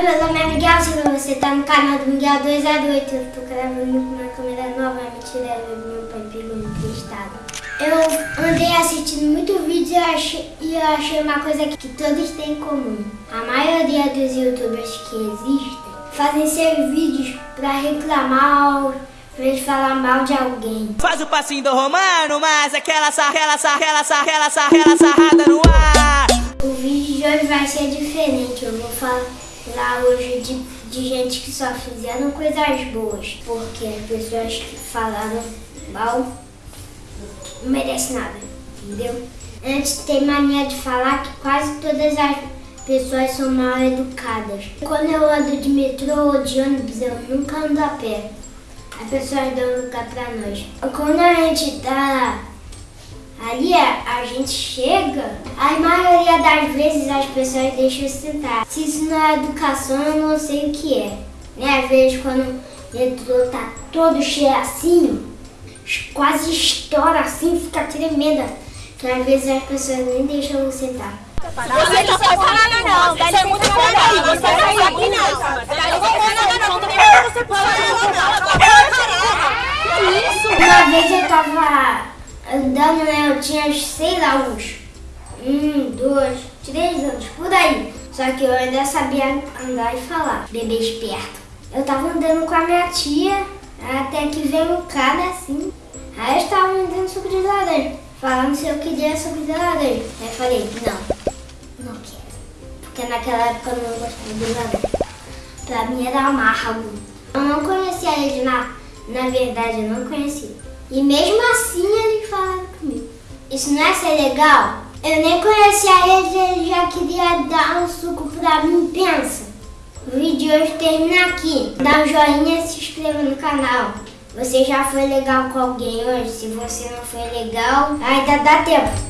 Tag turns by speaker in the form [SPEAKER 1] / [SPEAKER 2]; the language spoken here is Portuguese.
[SPEAKER 1] Oi, meu nome é Miguel Silva, você tá no canal do Miguel 208. Eu tô gravando uma câmera nova, mentira, meu pai pegou emprestado. Eu andei assistindo muito vídeo e eu achei, e eu achei uma coisa que todos têm em comum. A maioria dos youtubers que existem fazem seus vídeos pra reclamar pra eles falar mal de alguém.
[SPEAKER 2] Faz o passinho do romano, mas aquela sarrela, sarrela, sarrela, sarrela, sarrada no ar.
[SPEAKER 1] O vídeo de hoje vai ser diferente. Eu vou falar hoje de, de gente que só fizeram coisas boas. Porque as pessoas que falaram mal não merecem nada, entendeu? Antes tem mania de falar que quase todas as pessoas são mal educadas. Quando eu ando de metrô ou de ônibus, eu nunca ando a pé. As pessoas dão lugar pra nós. Quando a gente tá ali, a gente chega, a maioria das vezes as pessoas deixam sentar. Se isso não é educação, eu não sei o que é. Né? Às vezes quando o metrô tá todo cheio assim, quase estoura assim, fica tremenda. Que às vezes as pessoas nem deixam eu sentar.
[SPEAKER 3] Você não pode falar nada não, dá licença muito aí, você vai sair aqui não. Dá licença não, você pode
[SPEAKER 1] Isso. Uma vez eu tava andando, né, eu tinha, sei lá, uns um, dois, três anos, por aí. Só que eu ainda sabia andar e falar, bebê esperto. Eu tava andando com a minha tia, até que veio um cara assim. Aí eu estava me dando suco de laranja, falando se eu queria suco de laranja. Aí eu falei, não, não quero. Porque naquela época eu não gostava de laranja. Pra mim era amargo. Eu não conhecia ele, na, na verdade eu não conhecia. E mesmo assim. Isso não é ser legal? Eu nem conhecia eles, ele já queria dar um suco pra mim, pensa. O vídeo de hoje termina aqui. Dá um joinha e se inscreva no canal. Você já foi legal com alguém hoje? Se você não foi legal, ainda dá tempo.